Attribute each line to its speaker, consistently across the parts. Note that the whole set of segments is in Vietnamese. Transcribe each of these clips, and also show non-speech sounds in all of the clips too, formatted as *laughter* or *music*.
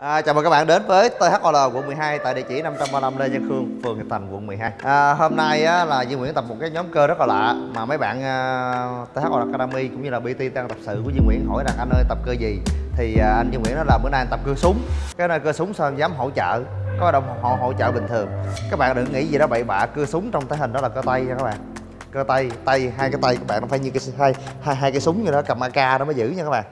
Speaker 1: À, chào mừng các bạn đến với THOL quận 12 tại địa chỉ 535 Lê Văn Khương, phường Hiệp Thành, quận 12. À, hôm nay á, là Duy Nguyễn tập một cái nhóm cơ rất là lạ mà mấy bạn à, uh, THOL Academy cũng như là BT đang tập sự của Duy Nguyễn hỏi rằng anh ơi tập cơ gì thì uh, anh Duy Nguyễn nói là bữa nay anh tập cơ súng. Cái này cơ súng sao anh dám hỗ trợ? Có đồng họ hỗ trợ bình thường. Các bạn đừng nghĩ gì đó bậy bạ cơ súng trong thể hình đó là cơ tay nha các bạn cơ tay tay hai cái tay các bạn nó phải như cái hai hai hai cái súng như đó cầm AK đó mới giữ nha các bạn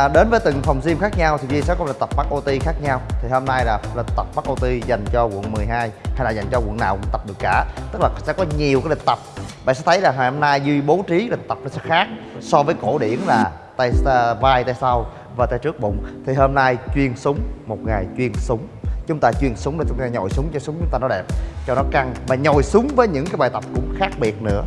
Speaker 1: à, đến với từng phòng gym khác nhau thì Duy sẽ có lịch tập bắt OT khác nhau. Thì hôm nay là lịch tập bắt OT dành cho quận 12 hay là dành cho quận nào cũng tập được cả. Tức là sẽ có nhiều cái lịch tập. Bạn sẽ thấy là ngày hôm nay Duy bố trí lịch tập nó sẽ khác so với cổ điển là tay ờ, vai tay sau và tay trước bụng. Thì hôm nay chuyên súng một ngày chuyên súng. Chúng ta chuyên súng để chúng ta nhồi súng cho súng chúng ta nó đẹp cho nó căng và nhồi súng với những cái bài tập cũng khác biệt nữa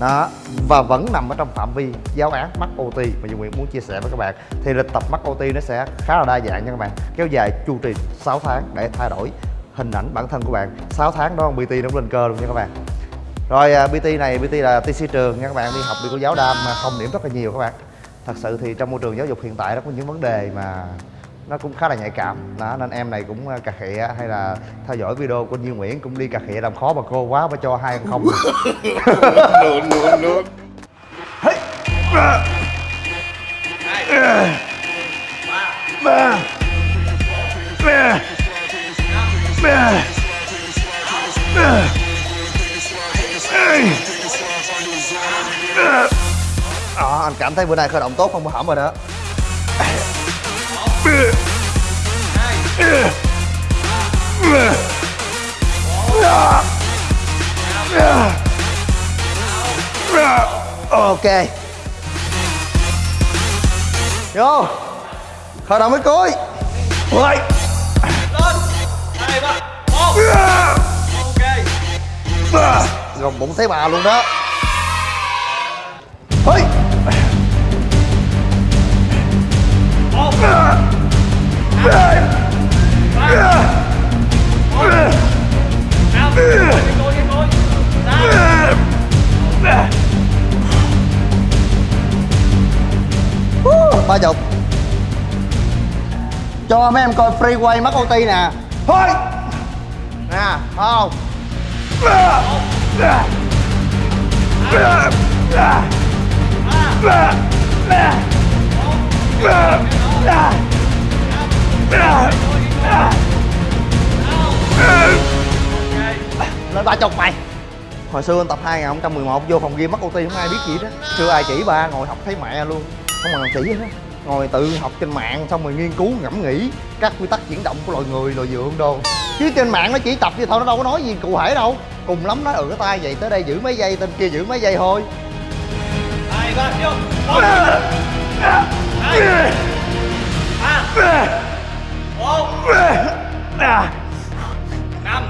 Speaker 1: đó, và vẫn nằm ở trong phạm vi giáo án mắc OT mà Dung Nguyễn muốn chia sẻ với các bạn. Thì lịch tập mắc OT nó sẽ khá là đa dạng nha các bạn. Kéo dài chu trình 6 tháng để thay đổi hình ảnh bản thân của bạn. 6 tháng đó BT nó lên cơ luôn nha các bạn. Rồi à, BT này BT là TC trường nha các bạn. Đi học đi cô giáo đam mà không điểm rất là nhiều các bạn. Thật sự thì trong môi trường giáo dục hiện tại nó có những vấn đề mà nó cũng khá là nhạy cảm. Đó nên em này cũng à, cà khịa hay là theo dõi video của Duy Nguyễn cũng đi cà khịa làm khó bà cô quá mà cho hai không. *laughs*
Speaker 2: Nôn nôn nôn
Speaker 1: Đó, anh cảm thấy bữa nay khởi động tốt không? Có hỏng rồi đó Ok. Vô. Khởi động mới cuối Rồi
Speaker 3: hai ba một. Ok
Speaker 1: Gồng bụng thấy bà luôn đó
Speaker 3: ba
Speaker 1: chục. Cho mấy em coi free quay mắc OT nè. Thôi. Nè không lên ba chục mày. Hồi xưa anh tập 2011 vô phòng gym mắc OT không ai biết gì đó chưa ai chỉ ba ngồi học thấy mẹ luôn. Không mà chỉ hết ngồi tự học trên mạng xong rồi nghiên cứu ngẫm nghĩ các quy tắc chuyển động của loài người loài dượng đồ chứ trên mạng nó chỉ tập vậy thôi nó đâu có nói gì cụ thể đâu. Cùng lắm nói ừ cái tay vậy tới đây giữ mấy giây tên kia giữ mấy giây thôi.
Speaker 3: Hai ba vô. Hai ba năm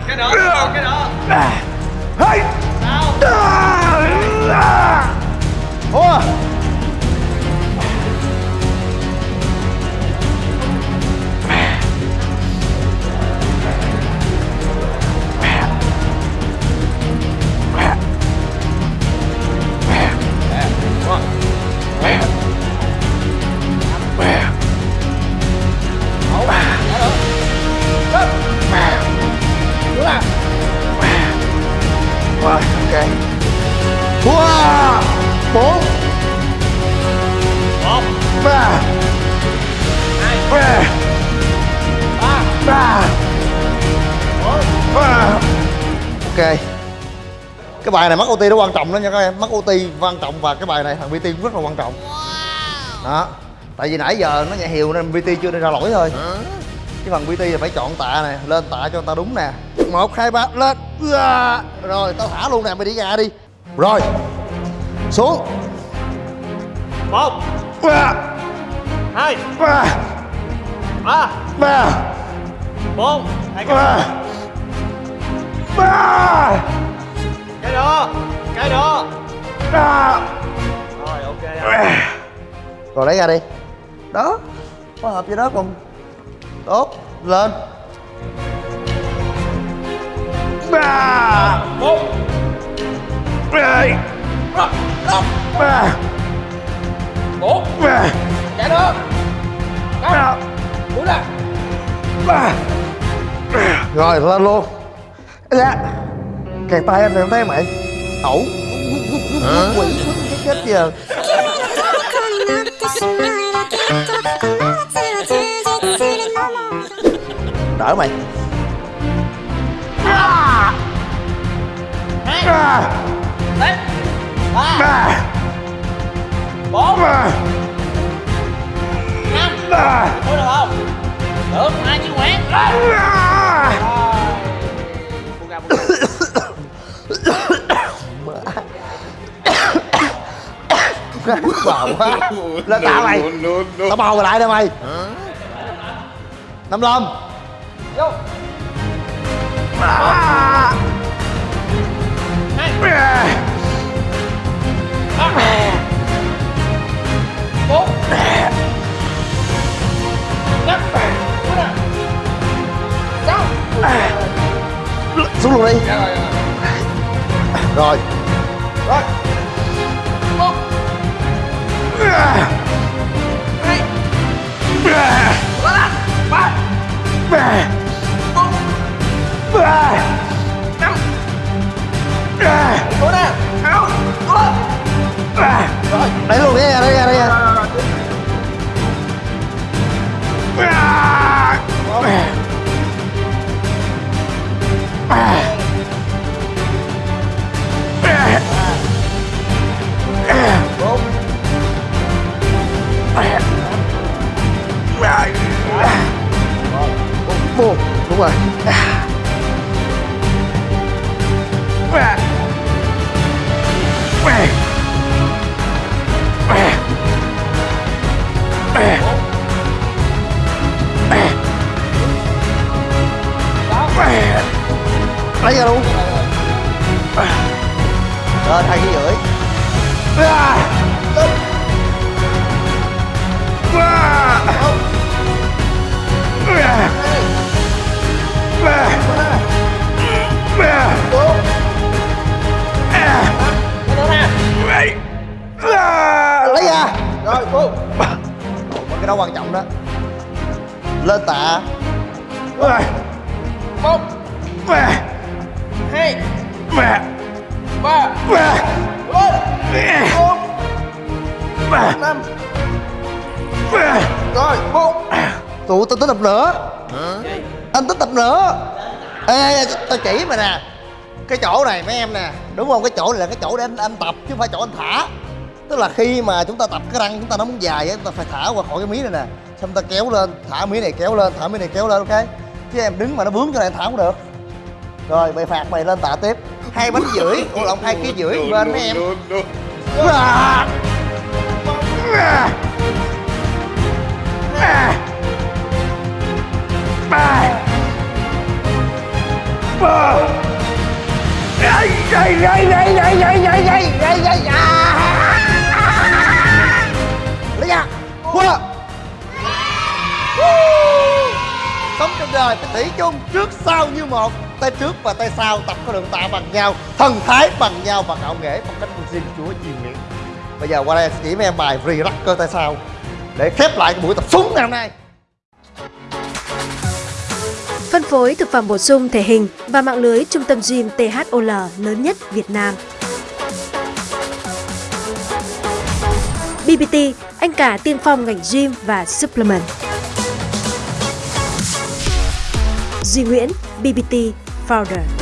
Speaker 3: cái đó cái đó
Speaker 1: hey.
Speaker 3: sáu
Speaker 1: Ủa Bốn
Speaker 3: một
Speaker 1: Ba.
Speaker 3: Hai
Speaker 1: Ba.
Speaker 3: Ba.
Speaker 1: Ba. Ba Ok. Cái bài này mắc OT nó quan trọng đó nha các em. Mắc OT quan trọng và cái bài này thằng PT cũng rất là quan trọng. Đó. Tại vì nãy giờ nó nhẹ hiều nên PT chưa đưa ra lỗi thôi. Cái phần PT là phải chọn tạ nè Lên tạ cho người ta đúng nè. Một hai ba lên. Rồi tao thả luôn nè mày đi ra đi. Rồi xuống
Speaker 3: một.
Speaker 1: Ba.
Speaker 3: Hai.
Speaker 1: Ba.
Speaker 3: Ba.
Speaker 1: Ba.
Speaker 3: Bốn. Hai ba.
Speaker 1: Ba. Cái đó. Cái đó. Ba. Rồi ok. Rồi lấy ra đi. Đó. Phối hợp với đó còn tốt. Lên. Ba.
Speaker 3: Bốn
Speaker 1: hai ba
Speaker 3: bốn chạy nữa
Speaker 1: năm
Speaker 3: bốn là.
Speaker 1: Ba rồi lên luôn. Dạ. Kẹt tay anh em thấy mày. Ẩu. Quỷ cái chết giờ đỡ mày.
Speaker 3: À.
Speaker 1: À.
Speaker 3: À ba. Bốn. Năm. Thôi được không? Được hai
Speaker 1: chiếc
Speaker 3: quẹt ra nước
Speaker 1: vào quá lên tao mày tao bò lại đây mày. Năm lom
Speaker 3: vô bốn năm sáu
Speaker 1: xuống luôn đi
Speaker 3: rồi
Speaker 1: rồi
Speaker 3: rồi rồi một hai
Speaker 1: ba
Speaker 3: ba bốn năm
Speaker 1: 来露面 lấy ra luôn. Rồi thay cái rưỡi. Lên lấy ra.
Speaker 3: Rồi
Speaker 1: cô. Cái đó quan trọng đó. Lên tạ. Rồi
Speaker 3: một hai
Speaker 1: ba.
Speaker 3: Ba. Bốn.
Speaker 1: Ba
Speaker 3: năm.
Speaker 1: Ba
Speaker 3: rồi bốn.
Speaker 1: Tụi tao tính tập nữa. Anh tính tập nữa. Ê, tao chỉ mày nè. Cái chỗ này mấy em nè. Đúng không? Cái chỗ này là cái chỗ để anh, anh tập chứ không phải chỗ anh thả. Tức là khi mà chúng ta tập cái răng chúng ta nó muốn dài á chúng ta phải thả qua khỏi cái mí này nè. Xong ta kéo lên thả mí này kéo lên thả mí này kéo lên ok? Chứ em đứng mà nó vướng cho này thả không được rồi mày phạt mày lên tạ tiếp. Hai bánh rưỡi *laughs* ủa lộn hai ký rưỡi bên mấy em đây đây đây đây đây đây đây đây à lấy ra. Qua sống trong đời phải thủy chung trước sau như một tay trước và tay sau tập có đường tạ bằng nhau thần thái bằng nhau và ngạo nghễ phong cách của chúa chiều nguyện bây giờ qua đây sẽ chỉ mấy em bài relax cơ tay sau để khép lại cái buổi tập súng ngày hôm nay
Speaker 4: Phân phối thực phẩm bổ sung thể hình và mạng lưới trung tâm gym THOL lớn nhất Việt Nam. BBT, anh cả tiên phong ngành gym và supplement. Duy Nguyễn, BBT powder.